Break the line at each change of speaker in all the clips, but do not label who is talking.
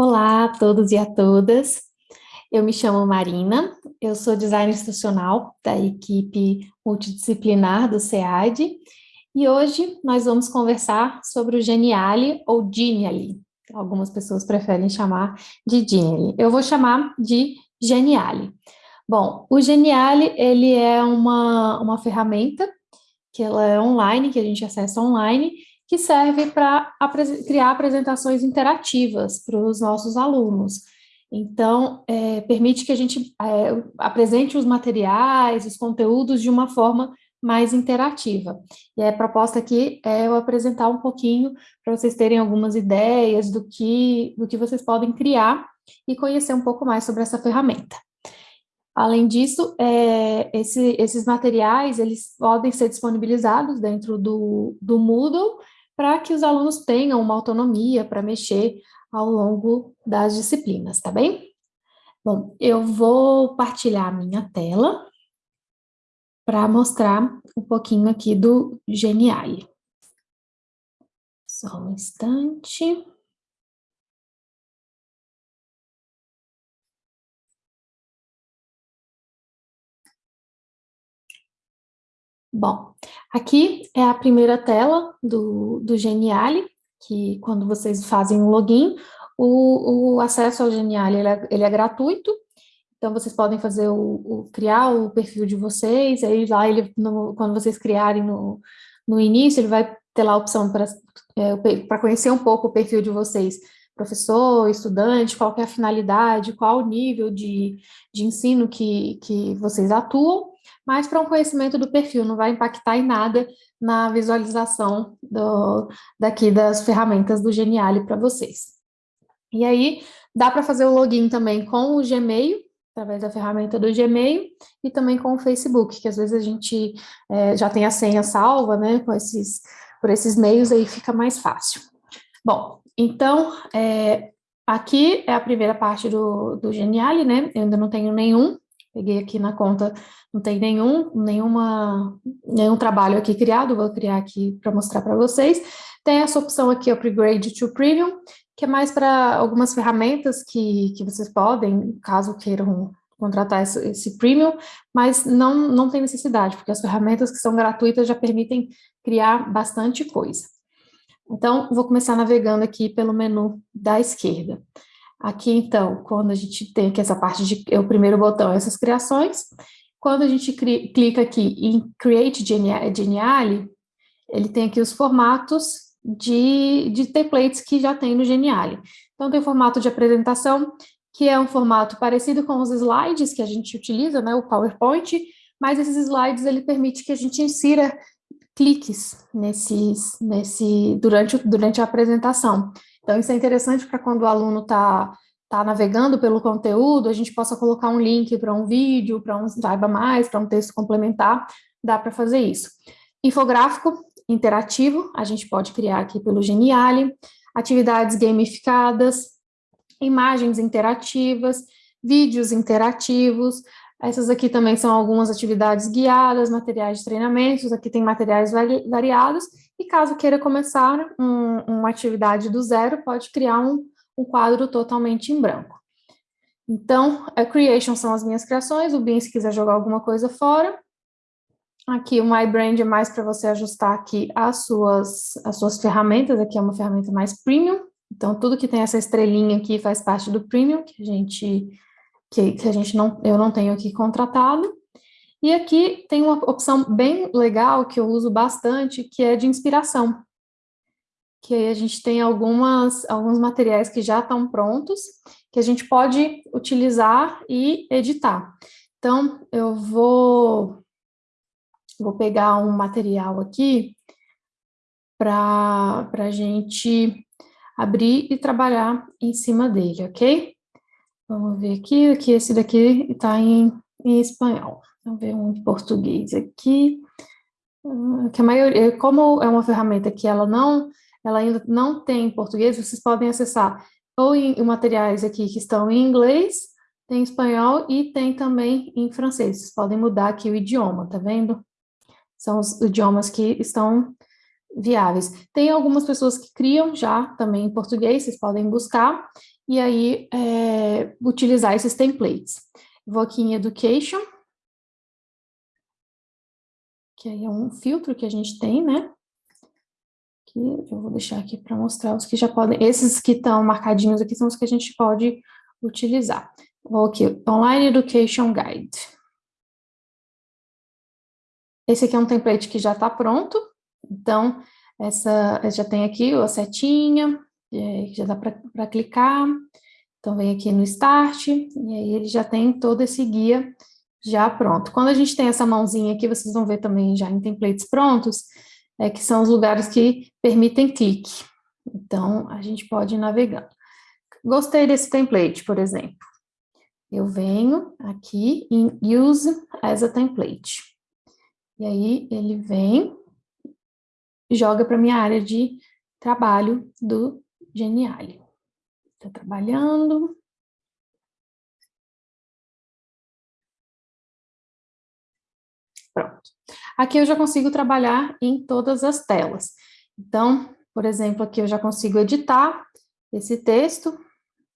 Olá a todos e a todas. Eu me chamo Marina, eu sou designer institucional da equipe multidisciplinar do SEAD e hoje nós vamos conversar sobre o Geniali ou Geniali. Algumas pessoas preferem chamar de Geniali. Eu vou chamar de Geniali. Bom, o Geniali ele é uma, uma ferramenta que ela é online, que a gente acessa online, que serve para criar apresentações interativas para os nossos alunos. Então, é, permite que a gente é, apresente os materiais, os conteúdos de uma forma mais interativa. E a proposta aqui é eu apresentar um pouquinho para vocês terem algumas ideias do que, do que vocês podem criar e conhecer um pouco mais sobre essa ferramenta. Além disso, é, esse, esses materiais, eles podem ser disponibilizados dentro do, do Moodle para que os alunos tenham uma autonomia para mexer ao longo das disciplinas, tá bem? Bom, eu vou partilhar a minha tela para mostrar um pouquinho aqui do Geniali. Só um instante. Bom, aqui é a primeira tela do, do Geniali, que quando vocês fazem um login, o, o acesso ao Geniali ele é, ele é, gratuito, então vocês podem fazer o, o, criar o perfil de vocês, aí lá ele, no, quando vocês criarem no, no início, ele vai ter lá a opção para é, conhecer um pouco o perfil de vocês, professor, estudante, qual é a finalidade, qual o nível de, de ensino que, que vocês atuam, mas para um conhecimento do perfil, não vai impactar em nada na visualização do, daqui das ferramentas do Geniali para vocês. E aí, dá para fazer o login também com o Gmail, através da ferramenta do Gmail, e também com o Facebook, que às vezes a gente é, já tem a senha salva, né, com esses, por esses meios aí fica mais fácil. Bom, então, é, aqui é a primeira parte do, do Geniali, né, eu ainda não tenho nenhum, Peguei aqui na conta, não tem nenhum, nenhuma, nenhum trabalho aqui criado, vou criar aqui para mostrar para vocês. Tem essa opção aqui, Upgrade to Premium, que é mais para algumas ferramentas que, que vocês podem, caso queiram contratar esse, esse Premium, mas não, não tem necessidade, porque as ferramentas que são gratuitas já permitem criar bastante coisa. Então, vou começar navegando aqui pelo menu da esquerda. Aqui, então, quando a gente tem aqui essa parte de, é o primeiro botão, essas criações, quando a gente cri, clica aqui em Create Geniali, ele tem aqui os formatos de, de templates que já tem no Geniali. Então, tem o formato de apresentação, que é um formato parecido com os slides que a gente utiliza, né, o PowerPoint, mas esses slides, ele permite que a gente insira cliques nesses, nesse, durante, durante a apresentação. Então, isso é interessante para quando o aluno está tá navegando pelo conteúdo, a gente possa colocar um link para um vídeo, para um saiba mais, para um texto complementar, dá para fazer isso. Infográfico interativo, a gente pode criar aqui pelo Geniali, atividades gamificadas, imagens interativas, vídeos interativos, essas aqui também são algumas atividades guiadas, materiais de treinamentos, aqui tem materiais variados, e caso queira começar um, uma atividade do zero, pode criar um, um quadro totalmente em branco. Então, a creation são as minhas criações, o bin se quiser jogar alguma coisa fora. Aqui o My Brand é mais para você ajustar aqui as suas, as suas ferramentas, aqui é uma ferramenta mais premium, então tudo que tem essa estrelinha aqui faz parte do premium, que a gente que, que a gente não, eu não tenho aqui contratado. E aqui tem uma opção bem legal que eu uso bastante, que é de inspiração. Que aí a gente tem algumas, alguns materiais que já estão prontos, que a gente pode utilizar e editar. Então, eu vou, vou pegar um material aqui para a gente abrir e trabalhar em cima dele, ok? Vamos ver aqui, que esse daqui está em, em espanhol. Vamos ver um em português aqui. Ah, que a maioria, como é uma ferramenta que ela não, ela ainda não tem em português, vocês podem acessar ou em, em materiais aqui que estão em inglês, tem em espanhol e tem também em francês. Vocês podem mudar aqui o idioma, tá vendo? São os idiomas que estão viáveis. Tem algumas pessoas que criam já também em português, vocês podem buscar, e aí é, utilizar esses templates. Vou aqui em Education, aí é um filtro que a gente tem, né? Que eu vou deixar aqui para mostrar os que já podem, esses que estão marcadinhos aqui são os que a gente pode utilizar. Vou aqui, Online Education Guide. Esse aqui é um template que já está pronto, então, essa já tem aqui a setinha, já dá para clicar, então vem aqui no Start, e aí ele já tem todo esse guia já pronto. Quando a gente tem essa mãozinha aqui, vocês vão ver também já em templates prontos, é que são os lugares que permitem clique. Então, a gente pode ir navegando. Gostei desse template, por exemplo. Eu venho aqui em Use as a Template. E aí, ele vem joga para minha área de trabalho do Geniali. Estou trabalhando. Aqui eu já consigo trabalhar em todas as telas. Então, por exemplo, aqui eu já consigo editar esse texto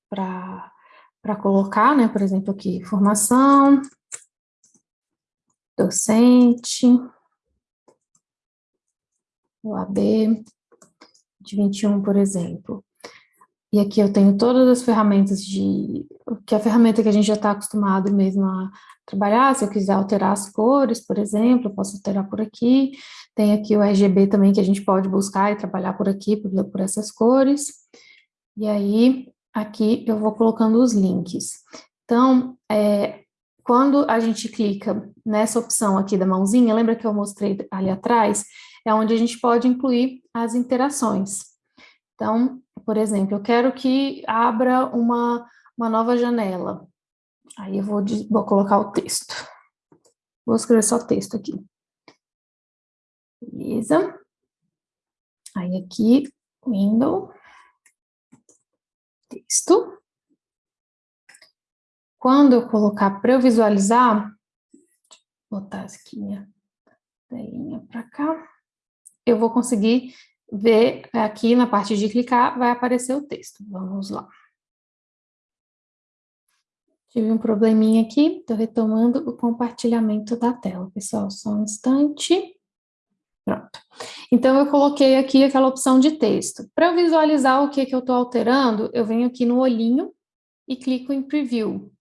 para colocar, né, por exemplo, aqui, formação, docente, o AB de 21, por exemplo. E aqui eu tenho todas as ferramentas de... que é a ferramenta que a gente já está acostumado mesmo a trabalhar, se eu quiser alterar as cores, por exemplo, eu posso alterar por aqui. Tem aqui o RGB também que a gente pode buscar e trabalhar por aqui, por, por essas cores. E aí, aqui eu vou colocando os links. Então, é, quando a gente clica nessa opção aqui da mãozinha, lembra que eu mostrei ali atrás? é onde a gente pode incluir as interações. Então, por exemplo, eu quero que abra uma, uma nova janela. Aí eu vou, vou colocar o texto. Vou escrever só texto aqui. Beleza. Aí aqui, window, texto. Quando eu colocar para eu visualizar, botar aqui minha telinha para cá eu vou conseguir ver aqui na parte de clicar, vai aparecer o texto. Vamos lá. Tive um probleminha aqui, estou retomando o compartilhamento da tela, pessoal, só um instante. Pronto. Então, eu coloquei aqui aquela opção de texto. Para visualizar o que, que eu estou alterando, eu venho aqui no olhinho e clico em Preview.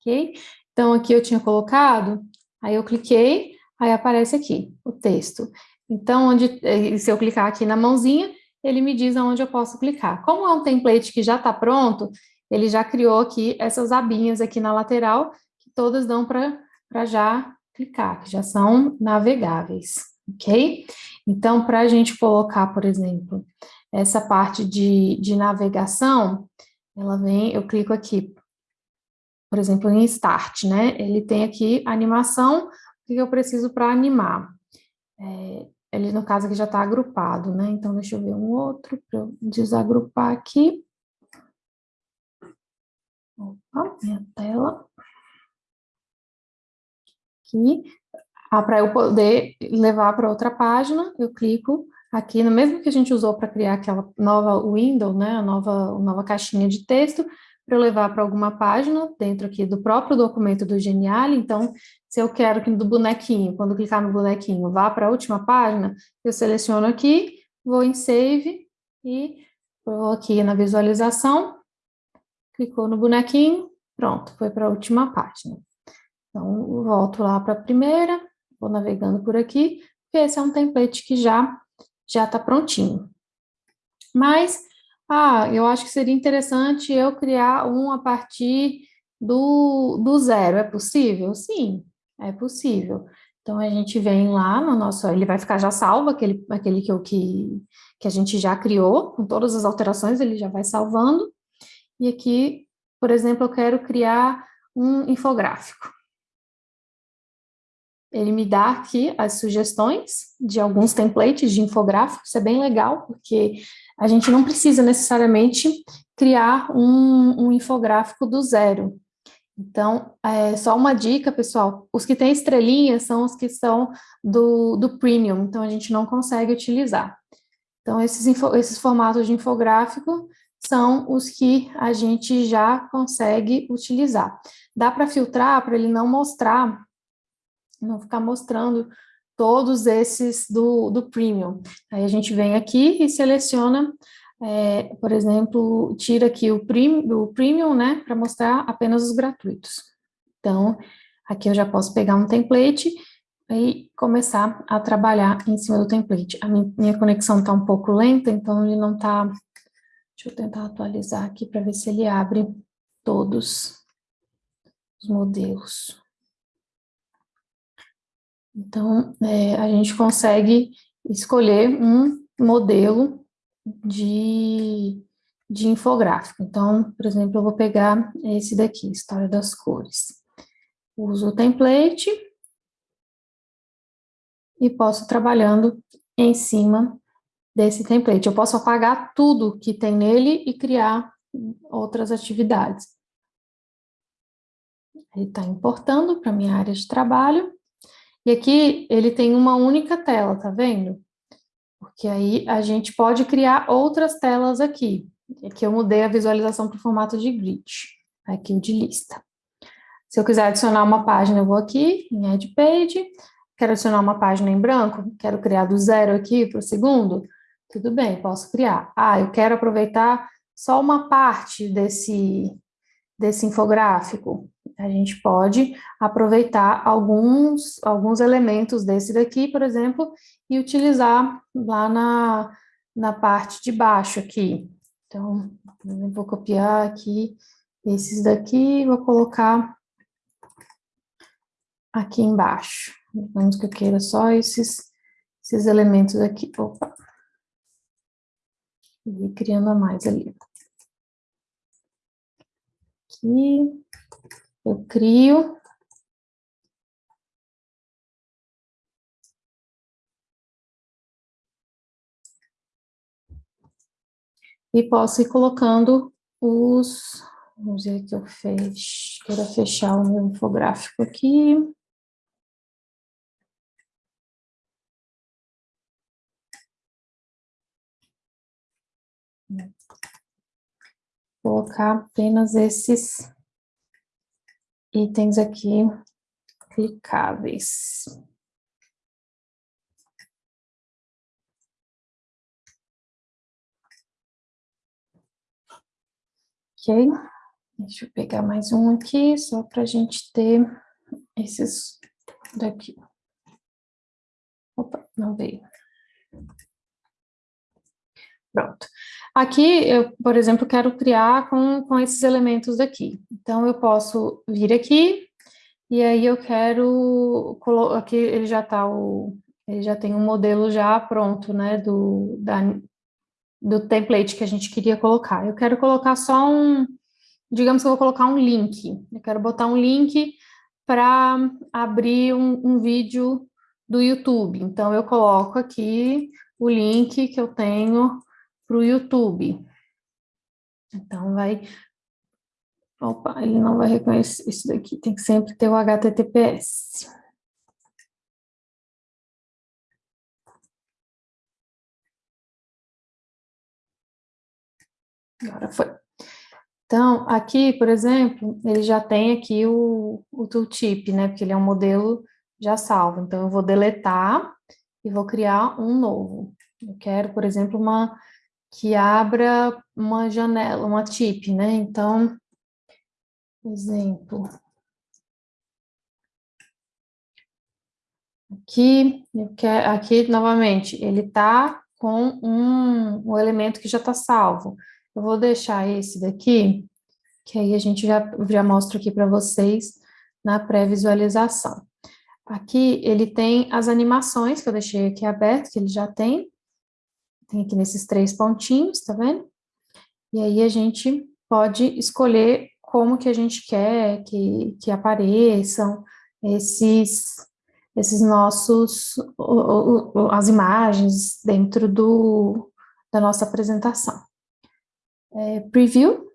Ok? Então, aqui eu tinha colocado, aí eu cliquei, aí aparece aqui o texto. Então, onde, eh, se eu clicar aqui na mãozinha, ele me diz aonde eu posso clicar. Como é um template que já está pronto, ele já criou aqui essas abinhas aqui na lateral, que todas dão para já clicar, que já são navegáveis, ok? Então, para a gente colocar, por exemplo, essa parte de, de navegação, ela vem, eu clico aqui, por exemplo, em Start, né? Ele tem aqui animação, o que eu preciso para animar? É, ele, no caso, aqui já está agrupado, né? Então, deixa eu ver um outro para eu desagrupar aqui. Opa, minha tela. Aqui. Ah, para eu poder levar para outra página, eu clico aqui no mesmo que a gente usou para criar aquela nova window, né? A nova, a nova caixinha de texto, para eu levar para alguma página dentro aqui do próprio documento do Genial. Então, se eu quero que do bonequinho, quando clicar no bonequinho, vá para a última página, eu seleciono aqui, vou em Save e vou aqui na visualização, clicou no bonequinho, pronto, foi para a última página. Então, volto lá para a primeira, vou navegando por aqui, porque esse é um template que já já está prontinho. Mas ah, eu acho que seria interessante eu criar um a partir do, do zero. É possível? Sim, é possível. Então, a gente vem lá no nosso... Ele vai ficar já salvo, aquele, aquele que, que, que a gente já criou, com todas as alterações, ele já vai salvando. E aqui, por exemplo, eu quero criar um infográfico. Ele me dá aqui as sugestões de alguns templates de infográfico, isso é bem legal, porque a gente não precisa necessariamente criar um, um infográfico do zero. Então, é só uma dica, pessoal, os que têm estrelinhas são os que são do, do Premium, então a gente não consegue utilizar. Então, esses, esses formatos de infográfico são os que a gente já consegue utilizar. Dá para filtrar para ele não mostrar, não ficar mostrando todos esses do, do Premium. Aí a gente vem aqui e seleciona é, por exemplo, tira aqui o, prim, o Premium, né, para mostrar apenas os gratuitos. Então, aqui eu já posso pegar um template e começar a trabalhar em cima do template. A minha, conexão está um pouco lenta, então ele não está... Deixa eu tentar atualizar aqui para ver se ele abre todos os modelos. Então, é, a gente consegue escolher um modelo de, de infográfico. Então, por exemplo, eu vou pegar esse daqui, História das Cores. Uso o template e posso trabalhando em cima desse template. Eu posso apagar tudo que tem nele e criar outras atividades. Ele está importando para minha área de trabalho. E aqui ele tem uma única tela, tá vendo? porque aí a gente pode criar outras telas aqui. Aqui eu mudei a visualização para o formato de grid, aqui o de lista. Se eu quiser adicionar uma página, eu vou aqui em Add Page, quero adicionar uma página em branco, quero criar do zero aqui para o segundo, tudo bem, posso criar. Ah, eu quero aproveitar só uma parte desse, desse infográfico, a gente pode aproveitar alguns, alguns elementos desse daqui, por exemplo, e utilizar lá na, na parte de baixo aqui. Então, vou copiar aqui esses daqui, vou colocar aqui embaixo. Vamos que eu queira só esses, esses elementos aqui. Opa! E criando a mais ali. Aqui eu crio. E posso ir colocando os... Vamos ver que eu fech, quero fechar o meu infográfico aqui. Colocar apenas esses itens aqui clicáveis. Ok, deixa eu pegar mais um aqui, só para a gente ter esses daqui. Opa, não veio. Pronto. Aqui, eu, por exemplo, quero criar com, com esses elementos daqui. Então, eu posso vir aqui, e aí eu quero, aqui ele já tá o, ele já tem um modelo já pronto, né, do, da, do template que a gente queria colocar. Eu quero colocar só um, digamos que eu vou colocar um link, eu quero botar um link para abrir um, um vídeo do YouTube. Então, eu coloco aqui o link que eu tenho para o YouTube. Então, vai... Opa, ele não vai reconhecer isso daqui, tem que sempre ter o HTTPS. Agora foi. Então, aqui, por exemplo, ele já tem aqui o, o tooltip, né, porque ele é um modelo já salvo. Então, eu vou deletar e vou criar um novo. Eu quero, por exemplo, uma que abra uma janela, uma tip, né? Então, exemplo. Aqui, aqui novamente, ele está com um, um elemento que já está salvo. Eu vou deixar esse daqui, que aí a gente já, já mostra aqui para vocês na pré-visualização. Aqui ele tem as animações que eu deixei aqui aberto, que ele já tem, tem aqui nesses três pontinhos, tá vendo? E aí a gente pode escolher como que a gente quer que, que apareçam esses, esses nossos, as imagens dentro do, da nossa apresentação. É, preview.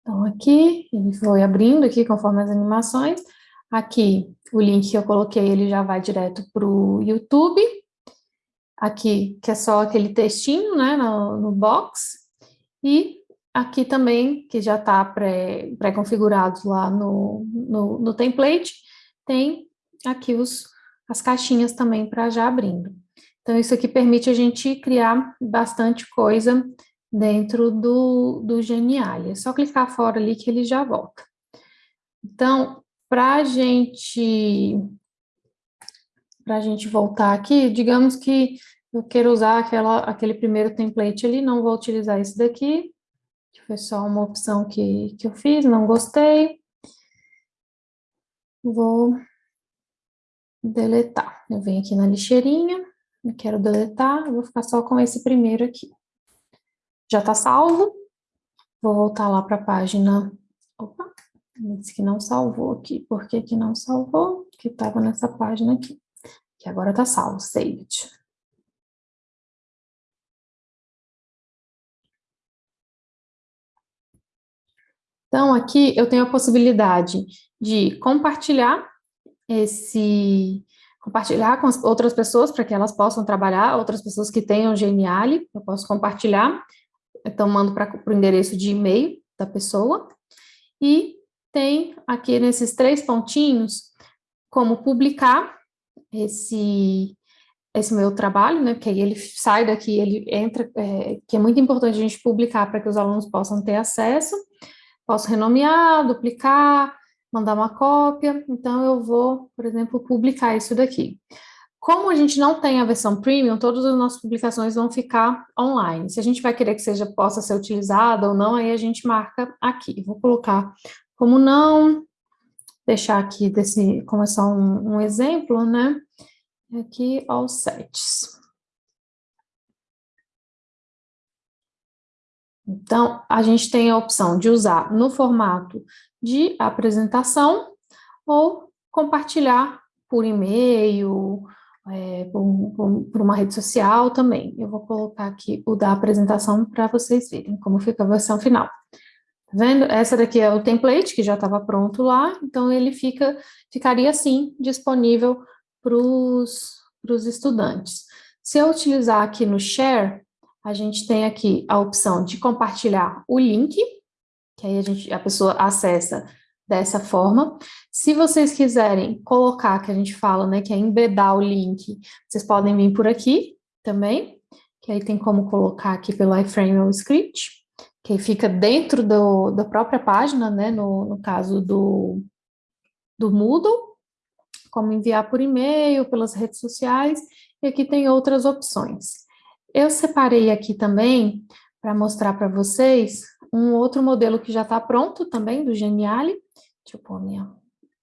Então, aqui, ele foi abrindo aqui conforme as animações. Aqui, o link que eu coloquei, ele já vai direto para o YouTube. Aqui, que é só aquele textinho, né, no, no box. E aqui também, que já está pré-configurado pré lá no, no, no template, tem aqui os, as caixinhas também para já abrindo. Então, isso aqui permite a gente criar bastante coisa dentro do, do Geniali. É só clicar fora ali que ele já volta. Então, para a gente, a gente voltar aqui, digamos que eu quero usar aquela, aquele primeiro template ali, não vou utilizar esse daqui, que foi só uma opção que, que eu fiz, não gostei. Vou deletar. Eu venho aqui na lixeirinha, eu quero deletar, vou ficar só com esse primeiro aqui. Já está salvo. Vou voltar lá para a página. Opa, disse que não salvou aqui. Por que que não salvou? Que estava nessa página aqui. Que agora está salvo, saved. Então, aqui eu tenho a possibilidade de compartilhar esse, compartilhar com outras pessoas para que elas possam trabalhar, outras pessoas que tenham Geniali, eu posso compartilhar, então mando para o endereço de e-mail da pessoa, e tem aqui nesses três pontinhos como publicar esse, esse meu trabalho, né, porque aí ele sai daqui, ele entra, é, que é muito importante a gente publicar para que os alunos possam ter acesso, Posso renomear, duplicar, mandar uma cópia, então eu vou, por exemplo, publicar isso daqui. Como a gente não tem a versão premium, todas as nossas publicações vão ficar online. Se a gente vai querer que seja, possa ser utilizada ou não, aí a gente marca aqui. Vou colocar como não, deixar aqui desse, como é só um, um exemplo, né? Aqui, all sets. Então, a gente tem a opção de usar no formato de apresentação ou compartilhar por e-mail, é, por, por, por, uma rede social também. Eu vou colocar aqui o da apresentação para vocês verem como fica a versão final. Vendo? Essa daqui é o template que já estava pronto lá, então ele fica, ficaria assim, disponível para os estudantes. Se eu utilizar aqui no Share, a gente tem aqui a opção de compartilhar o link, que aí a, gente, a pessoa acessa dessa forma. Se vocês quiserem colocar, que a gente fala, né, que é embedar o link, vocês podem vir por aqui também, que aí tem como colocar aqui pelo iframe ou script, que fica dentro do, da própria página, né, no, no caso do, do Moodle, como enviar por e-mail, pelas redes sociais, e aqui tem outras opções. Eu separei aqui também, para mostrar para vocês, um outro modelo que já está pronto também, do Geniali. Deixa eu pôr minha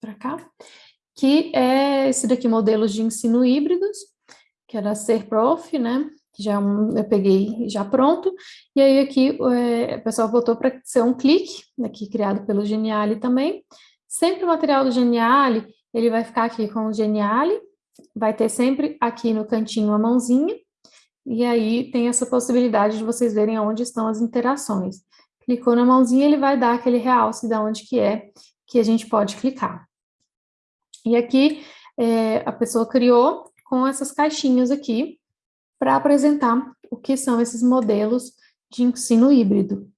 para cá. Que é esse daqui, modelos de ensino híbridos, que era Ser Prof, né? Já é eu peguei já pronto. E aí aqui é, o pessoal botou para ser um clique, aqui criado pelo Geniali também. Sempre o material do Geniali, ele vai ficar aqui com o Geniali, vai ter sempre aqui no cantinho a mãozinha, e aí tem essa possibilidade de vocês verem onde estão as interações. Clicou na mãozinha, ele vai dar aquele realce de onde que é que a gente pode clicar. E aqui é, a pessoa criou com essas caixinhas aqui para apresentar o que são esses modelos de ensino híbrido.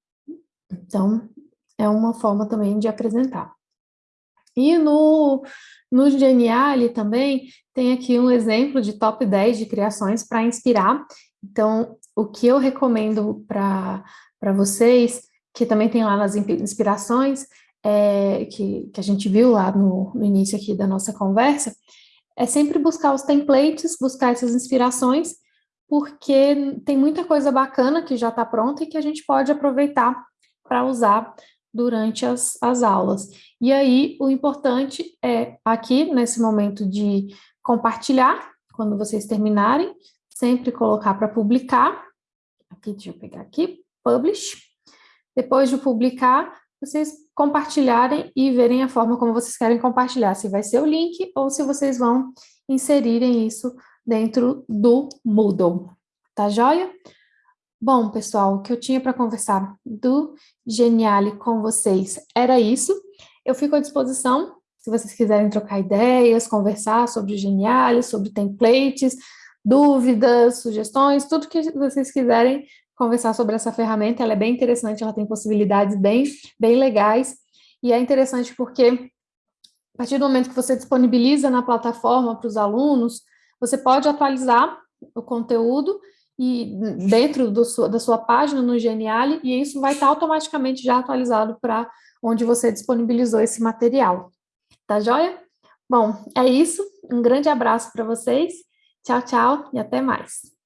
Então, é uma forma também de apresentar. E no, no Geniali também tem aqui um exemplo de top 10 de criações para inspirar. Então, o que eu recomendo para vocês, que também tem lá nas inspirações, é, que, que a gente viu lá no, no início aqui da nossa conversa, é sempre buscar os templates, buscar essas inspirações, porque tem muita coisa bacana que já está pronta e que a gente pode aproveitar para usar durante as, as aulas. E aí, o importante é, aqui, nesse momento de compartilhar, quando vocês terminarem, sempre colocar para publicar, aqui, deixa eu pegar aqui, publish, depois de publicar, vocês compartilharem e verem a forma como vocês querem compartilhar, se vai ser o link ou se vocês vão inserirem isso dentro do Moodle, tá joia? Bom, pessoal, o que eu tinha para conversar do Geniale com vocês era isso. Eu fico à disposição, se vocês quiserem trocar ideias, conversar sobre o Geniale, sobre templates, dúvidas, sugestões, tudo que vocês quiserem conversar sobre essa ferramenta, ela é bem interessante, ela tem possibilidades bem, bem legais, e é interessante porque a partir do momento que você disponibiliza na plataforma para os alunos, você pode atualizar o conteúdo e dentro da sua página no Geniale, e isso vai estar automaticamente já atualizado para onde você disponibilizou esse material. Tá joia? Bom, é isso. Um grande abraço para vocês. Tchau, tchau e até mais.